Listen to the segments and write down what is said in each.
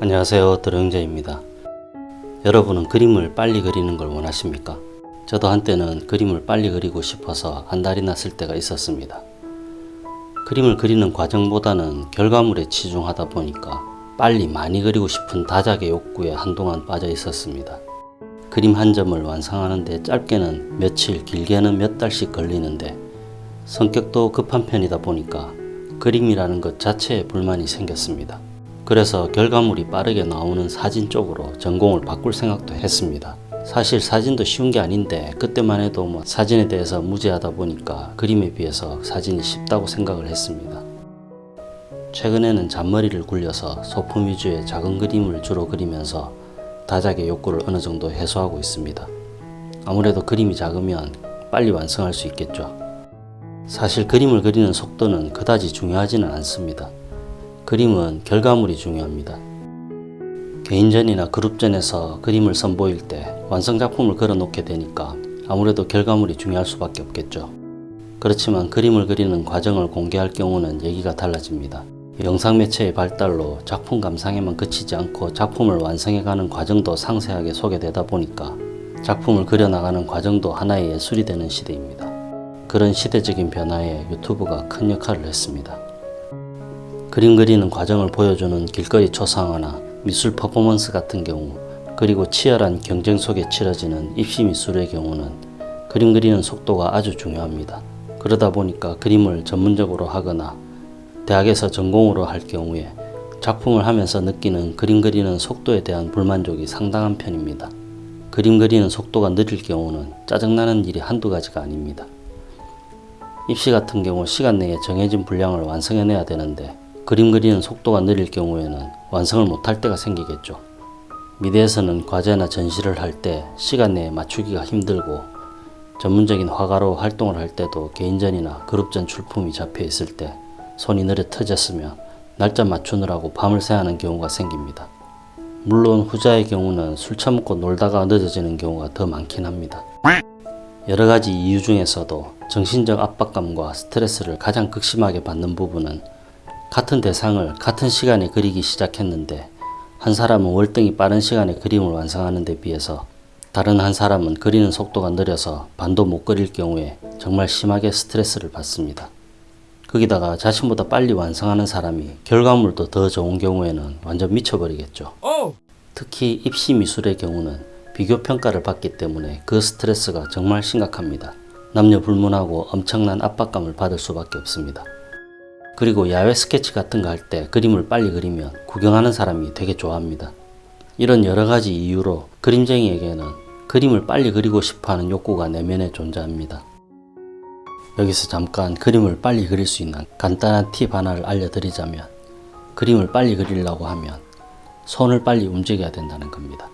안녕하세요 드렁제입니다 여러분은 그림을 빨리 그리는 걸 원하십니까? 저도 한때는 그림을 빨리 그리고 싶어서 안달이 났을 때가 있었습니다. 그림을 그리는 과정보다는 결과물에 치중하다 보니까 빨리 많이 그리고 싶은 다작의 욕구에 한동안 빠져 있었습니다. 그림 한 점을 완성하는데 짧게는 며칠 길게는 몇 달씩 걸리는데 성격도 급한 편이다 보니까 그림이라는 것 자체에 불만이 생겼습니다. 그래서 결과물이 빠르게 나오는 사진 쪽으로 전공을 바꿀 생각도 했습니다. 사실 사진도 쉬운 게 아닌데 그때만 해도 뭐 사진에 대해서 무지하다 보니까 그림에 비해서 사진이 쉽다고 생각을 했습니다. 최근에는 잔머리를 굴려서 소품 위주의 작은 그림을 주로 그리면서 다작의 욕구를 어느 정도 해소하고 있습니다. 아무래도 그림이 작으면 빨리 완성할 수 있겠죠. 사실 그림을 그리는 속도는 그다지 중요하지는 않습니다. 그림은 결과물이 중요합니다. 개인전이나 그룹전에서 그림을 선보일 때 완성작품을 걸어놓게 되니까 아무래도 결과물이 중요할 수밖에 없겠죠. 그렇지만 그림을 그리는 과정을 공개할 경우는 얘기가 달라집니다. 영상 매체의 발달로 작품 감상에만 그치지 않고 작품을 완성해가는 과정도 상세하게 소개되다 보니까 작품을 그려나가는 과정도 하나의 예술이 되는 시대입니다. 그런 시대적인 변화에 유튜브가 큰 역할을 했습니다. 그림 그리는 과정을 보여주는 길거리 초상화나 미술 퍼포먼스 같은 경우 그리고 치열한 경쟁 속에 치러지는 입시 미술의 경우는 그림 그리는 속도가 아주 중요합니다. 그러다 보니까 그림을 전문적으로 하거나 대학에서 전공으로 할 경우에 작품을 하면서 느끼는 그림 그리는 속도에 대한 불만족이 상당한 편입니다. 그림 그리는 속도가 느릴 경우는 짜증나는 일이 한두 가지가 아닙니다. 입시 같은 경우 시간 내에 정해진 분량을 완성해내야 되는데 그림 그리는 속도가 느릴 경우에는 완성을 못할 때가 생기겠죠. 미대에서는 과제나 전시를 할 때 시간 내에 맞추기가 힘들고 전문적인 화가로 활동을 할 때도 개인전이나 그룹전 출품이 잡혀 있을 때 손이 느려 터졌으며 날짜 맞추느라고 밤을 새하는 경우가 생깁니다. 물론 후자의 경우는 술 처먹고 놀다가 늦어지는 경우가 더 많긴 합니다. 여러 가지 이유 중에서도 정신적 압박감과 스트레스를 가장 극심하게 받는 부분은 같은 대상을 같은 시간에 그리기 시작했는데 한 사람은 월등히 빠른 시간에 그림을 완성하는 데 비해서 다른 한 사람은 그리는 속도가 느려서 반도 못 그릴 경우에 정말 심하게 스트레스를 받습니다. 거기다가 자신보다 빨리 완성하는 사람이 결과물도 더 좋은 경우에는 완전 미쳐버리겠죠. 특히 입시 미술의 경우는 비교 평가를 받기 때문에 그 스트레스가 정말 심각합니다. 남녀 불문하고 엄청난 압박감을 받을 수밖에 없습니다. 그리고 야외 스케치 같은 거 할 때 그림을 빨리 그리면 구경하는 사람이 되게 좋아합니다. 이런 여러 가지 이유로 그림쟁이에게는 그림을 빨리 그리고 싶어 하는 욕구가 내면에 존재합니다. 여기서 잠깐 그림을 빨리 그릴 수 있는 간단한 팁 하나를 알려드리자면 그림을 빨리 그리려고 하면 손을 빨리 움직여야 된다는 겁니다.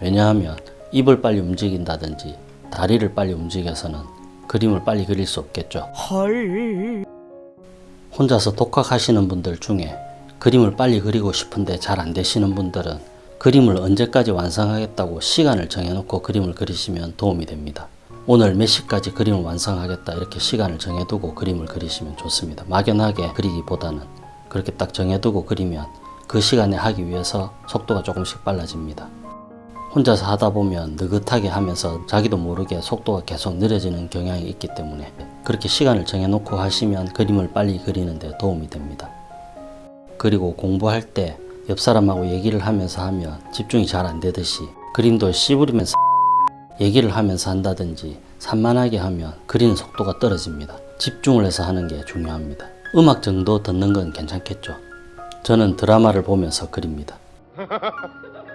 왜냐하면 입을 빨리 움직인다든지 다리를 빨리 움직여서는 그림을 빨리 그릴 수 없겠죠. 헐. 혼자서 독학하시는 분들 중에 그림을 빨리 그리고 싶은데 잘 안 되시는 분들은 그림을 언제까지 완성하겠다고 시간을 정해놓고 그림을 그리시면 도움이 됩니다. 오늘 몇 시까지 그림을 완성하겠다 이렇게 시간을 정해두고 그림을 그리시면 좋습니다. 막연하게 그리기보다는 그렇게 딱 정해두고 그리면 그 시간에 하기 위해서 속도가 조금씩 빨라집니다. 혼자서 하다 보면 느긋하게 하면서 자기도 모르게 속도가 계속 느려지는 경향이 있기 때문에 그렇게 시간을 정해놓고 하시면 그림을 빨리 그리는 데 도움이 됩니다. 그리고 공부할 때 옆 사람하고 얘기를 하면서 하면 집중이 잘 안 되듯이 그림도 씨부리면서 얘기를 하면서 한다든지 산만하게 하면 그리는 속도가 떨어집니다. 집중을 해서 하는 게 중요합니다. 음악 정도 듣는 건 괜찮겠죠. 저는 드라마를 보면서 그립니다.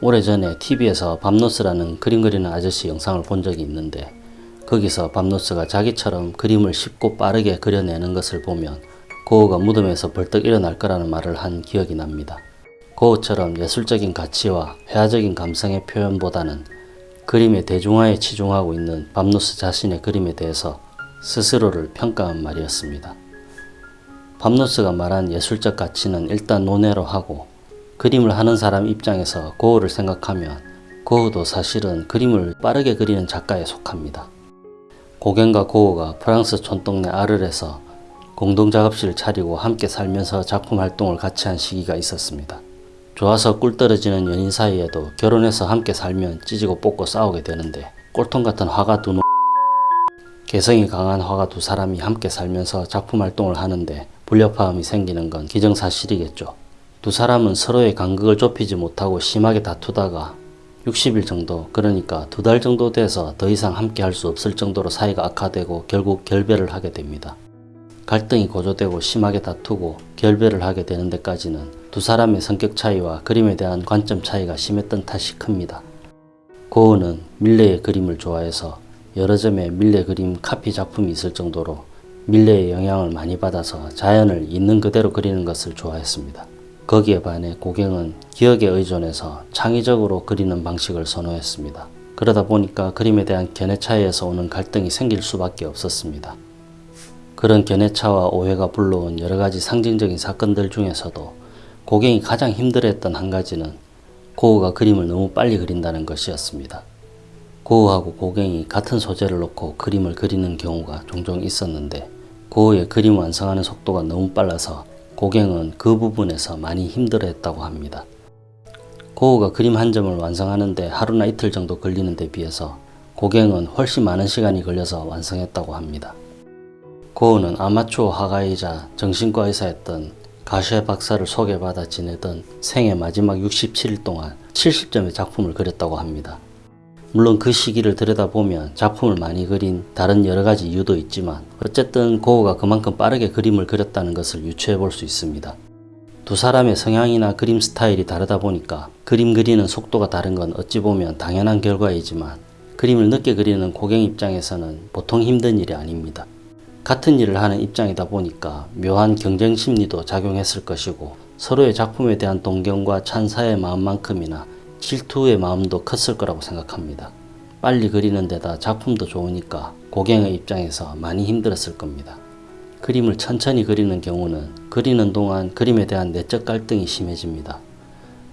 오래전에 TV에서 밤노스라는 그림 그리는 아저씨 영상을 본 적이 있는데 거기서 밤노스가 자기처럼 그림을 쉽고 빠르게 그려내는 것을 보면 고흐가 무덤에서 벌떡 일어날 거라는 말을 한 기억이 납니다. 고흐처럼 예술적인 가치와 회화적인 감성의 표현보다는 그림의 대중화에 치중하고 있는 밤노스 자신의 그림에 대해서 스스로를 평가한 말이었습니다. 밤노스가 말한 예술적 가치는 일단 논외로 하고 그림을 하는 사람 입장에서 고흐를 생각하면 고흐도 사실은 그림을 빠르게 그리는 작가에 속합니다. 고갱과 고흐가 프랑스 촌동네 아르에서 공동작업실을 차리고 함께 살면서 작품 활동을 같이 한 시기가 있었습니다. 좋아서 꿀 떨어지는 연인 사이에도 결혼해서 함께 살면 찌지고 뽑고 싸우게 되는데 꼴통 같은 화가 두 놈... 개성이 강한 화가 두 사람이 함께 살면서 작품 활동을 하는데 불협화음이 생기는 건 기정사실이겠죠. 두 사람은 서로의 간극을 좁히지 못하고 심하게 다투다가 60일 정도 그러니까 두 달 정도 돼서 더 이상 함께 할 수 없을 정도로 사이가 악화되고 결국 결별을 하게 됩니다. 갈등이 고조되고 심하게 다투고 결별을 하게 되는 데까지는 두 사람의 성격 차이와 그림에 대한 관점 차이가 심했던 탓이 큽니다. 고은은 밀레의 그림을 좋아해서 여러 점의 밀레 그림 카피 작품이 있을 정도로 밀레의 영향을 많이 받아서 자연을 있는 그대로 그리는 것을 좋아했습니다. 거기에 반해 고갱은 기억에 의존해서 창의적으로 그리는 방식을 선호했습니다. 그러다 보니까 그림에 대한 견해 차이에서 오는 갈등이 생길 수밖에 없었습니다. 그런 견해 차와 오해가 불러온 여러 가지 상징적인 사건들 중에서도 고갱이 가장 힘들어했던 한 가지는 고우가 그림을 너무 빨리 그린다는 것이었습니다. 고우하고 고갱이 같은 소재를 놓고 그림을 그리는 경우가 종종 있었는데 고우의 그림 완성하는 속도가 너무 빨라서 고갱은 그 부분에서 많이 힘들어했다고 합니다. 고우가 그림 한 점을 완성하는데 하루나 이틀 정도 걸리는 데 비해서 고갱은 훨씬 많은 시간이 걸려서 완성했다고 합니다. 고우는 아마추어 화가이자 정신과 의사였던 가쉐 박사를 소개받아 지내던 생애 마지막 67일 동안 70점의 작품을 그렸다고 합니다. 물론 그 시기를 들여다보면 작품을 많이 그린 다른 여러 가지 이유도 있지만 어쨌든 고우가 그만큼 빠르게 그림을 그렸다는 것을 유추해 볼 수 있습니다. 두 사람의 성향이나 그림 스타일이 다르다 보니까 그림 그리는 속도가 다른 건 어찌 보면 당연한 결과이지만 그림을 늦게 그리는 고객 입장에서는 보통 힘든 일이 아닙니다. 같은 일을 하는 입장이다 보니까 묘한 경쟁 심리도 작용했을 것이고 서로의 작품에 대한 동경과 찬사의 마음만큼이나 질투의 마음도 컸을 거라고 생각합니다. 빨리 그리는 데다 작품도 좋으니까 고갱의 입장에서 많이 힘들었을 겁니다. 그림을 천천히 그리는 경우는 그리는 동안 그림에 대한 내적 갈등이 심해집니다.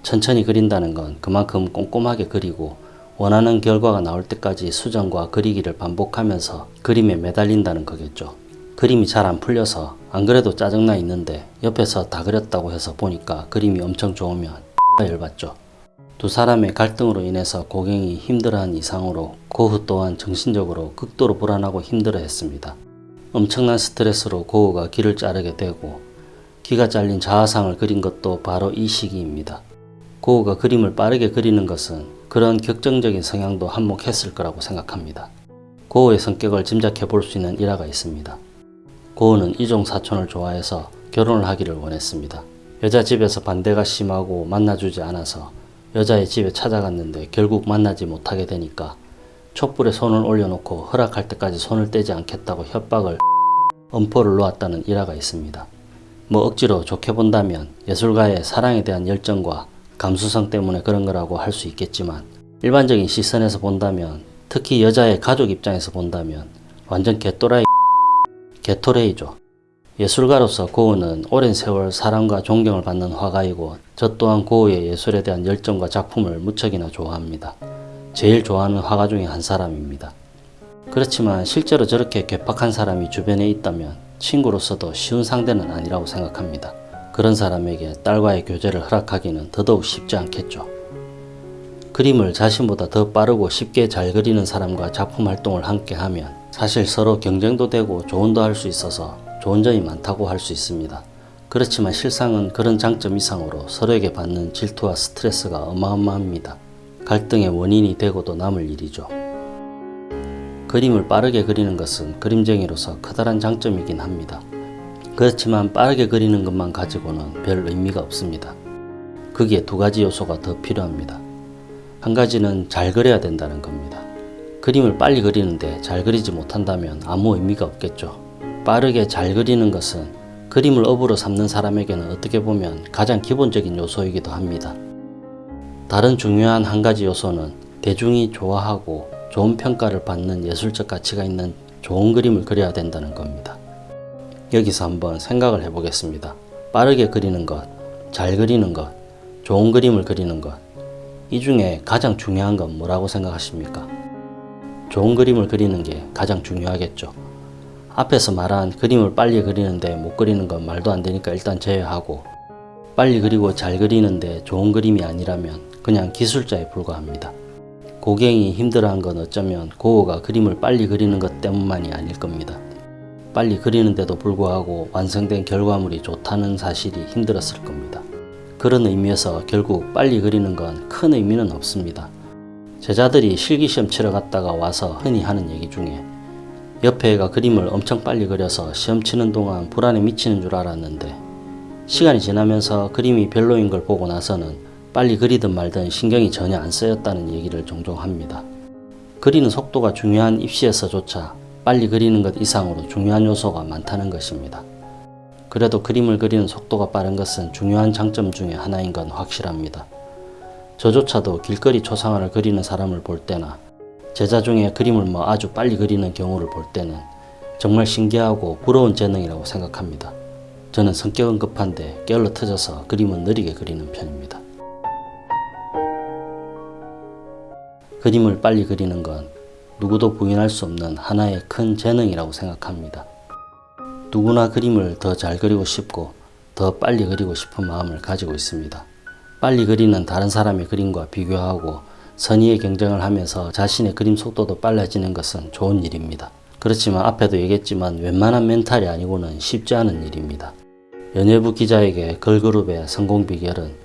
천천히 그린다는 건 그만큼 꼼꼼하게 그리고 원하는 결과가 나올 때까지 수정과 그리기를 반복하면서 그림에 매달린다는 거겠죠. 그림이 잘 안 풀려서 안 그래도 짜증나 있는데 옆에서 다 그렸다고 해서 보니까 그림이 엄청 좋으면 열받죠. 두 사람의 갈등으로 인해서 고갱이 힘들어한 이상으로 고흐 또한 정신적으로 극도로 불안하고 힘들어했습니다. 엄청난 스트레스로 고흐가 귀를 자르게 되고 귀가 잘린 자화상을 그린 것도 바로 이 시기입니다. 고흐가 그림을 빠르게 그리는 것은 그런 격정적인 성향도 한몫했을 거라고 생각합니다. 고흐의 성격을 짐작해 볼 수 있는 일화가 있습니다. 고흐는 이종 사촌을 좋아해서 결혼을 하기를 원했습니다. 여자 집에서 반대가 심하고 만나주지 않아서 여자의 집에 찾아갔는데 결국 만나지 못하게 되니까 촛불에 손을 올려놓고 허락할 때까지 손을 떼지 않겠다고 협박을 엄포를 놓았다는 일화가 있습니다. 뭐 억지로 좋게 본다면 예술가의 사랑에 대한 열정과 감수성 때문에 그런 거라고 할 수 있겠지만 일반적인 시선에서 본다면 특히 여자의 가족 입장에서 본다면 완전 개또라이 개토레이죠. 예술가로서 고흐는 오랜 세월 사랑과 존경을 받는 화가이고 저 또한 고흐의 예술에 대한 열정과 작품을 무척이나 좋아합니다. 제일 좋아하는 화가 중에 한 사람입니다. 그렇지만 실제로 저렇게 괴팍한 사람이 주변에 있다면 친구로서도 쉬운 상대는 아니라고 생각합니다. 그런 사람에게 딸과의 교제를 허락하기는 더더욱 쉽지 않겠죠. 그림을 자신보다 더 빠르고 쉽게 잘 그리는 사람과 작품 활동을 함께 하면 사실 서로 경쟁도 되고 조언도 할 수 있어서 좋은 점이 많다고 할 수 있습니다. 그렇지만 실상은 그런 장점 이상으로 서로에게 받는 질투와 스트레스가 어마어마합니다. 갈등의 원인이 되고도 남을 일이죠. 그림을 빠르게 그리는 것은 그림쟁이로서 커다란 장점이긴 합니다. 그렇지만 빠르게 그리는 것만 가지고는 별 의미가 없습니다. 거기에 두 가지 요소가 더 필요합니다. 한 가지는 잘 그려야 된다는 겁니다. 그림을 빨리 그리는데 잘 그리지 못한다면 아무 의미가 없겠죠. 빠르게 잘 그리는 것은 그림을 업으로 삼는 사람에게는 어떻게 보면 가장 기본적인 요소이기도 합니다. 다른 중요한 한 가지 요소는 대중이 좋아하고 좋은 평가를 받는 예술적 가치가 있는 좋은 그림을 그려야 된다는 겁니다. 여기서 한번 생각을 해보겠습니다. 빠르게 그리는 것, 잘 그리는 것, 좋은 그림을 그리는 것. 이 중에 가장 중요한 건 뭐라고 생각하십니까? 좋은 그림을 그리는 게 가장 중요하겠죠. 앞에서 말한 그림을 빨리 그리는데 못 그리는 건 말도 안 되니까 일단 제외하고 빨리 그리고 잘 그리는데 좋은 그림이 아니라면 그냥 기술자에 불과합니다. 고갱이 힘들어한 건 어쩌면 고우가 그림을 빨리 그리는 것 때문만이 아닐 겁니다. 빨리 그리는데도 불구하고 완성된 결과물이 좋다는 사실이 힘들었을 겁니다. 그런 의미에서 결국 빨리 그리는 건 큰 의미는 없습니다. 제자들이 실기시험 치러 갔다가 와서 흔히 하는 얘기 중에 옆에 애가 그림을 엄청 빨리 그려서 시험 치는 동안 불안에 미치는 줄 알았는데 시간이 지나면서 그림이 별로인 걸 보고 나서는 빨리 그리든 말든 신경이 전혀 안 쓰였다는 얘기를 종종 합니다. 그리는 속도가 중요한 입시에서조차 빨리 그리는 것 이상으로 중요한 요소가 많다는 것입니다. 그래도 그림을 그리는 속도가 빠른 것은 중요한 장점 중에 하나인 건 확실합니다. 저조차도 길거리 초상화를 그리는 사람을 볼 때나 제자 중에 그림을 뭐 아주 빨리 그리는 경우를 볼 때는 정말 신기하고 부러운 재능이라고 생각합니다. 저는 성격은 급한데 게을러 터져서 그림은 느리게 그리는 편입니다. 그림을 빨리 그리는 건 누구도 부인할 수 없는 하나의 큰 재능이라고 생각합니다. 누구나 그림을 더 잘 그리고 싶고 더 빨리 그리고 싶은 마음을 가지고 있습니다. 빨리 그리는 다른 사람의 그림과 비교하고 선의의 경쟁을 하면서 자신의 그림 속도도 빨라지는 것은 좋은 일입니다. 그렇지만 앞에도 얘기했지만 웬만한 멘탈이 아니고는 쉽지 않은 일입니다. 연예부 기자에게 걸그룹의 성공 비결은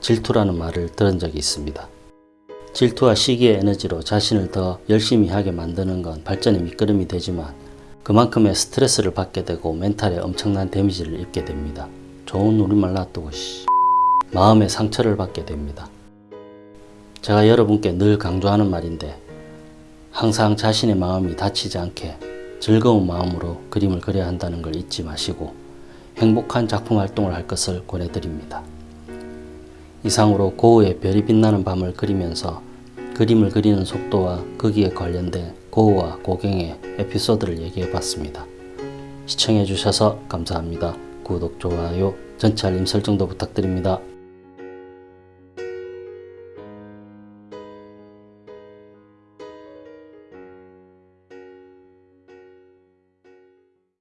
질투라는 말을 들은 적이 있습니다. 질투와 시기의 에너지로 자신을 더 열심히 하게 만드는 건 발전의 밑거름이 되지만 그만큼의 스트레스를 받게 되고 멘탈에 엄청난 데미지를 입게 됩니다. 좋은 우리말 놔두고 씨. 마음의 상처를 받게 됩니다. 제가 여러분께 늘 강조하는 말인데 항상 자신의 마음이 다치지 않게 즐거운 마음으로 그림을 그려야 한다는 걸 잊지 마시고 행복한 작품 활동을 할 것을 권해드립니다. 이상으로 고우의 별이 빛나는 밤을 그리면서 그림을 그리는 속도와 거기에 관련된 고우와 고갱의 에피소드를 얘기해 봤습니다. 시청해 주셔서 감사합니다. 구독, 좋아요, 전체 알림 설정도 부탁드립니다.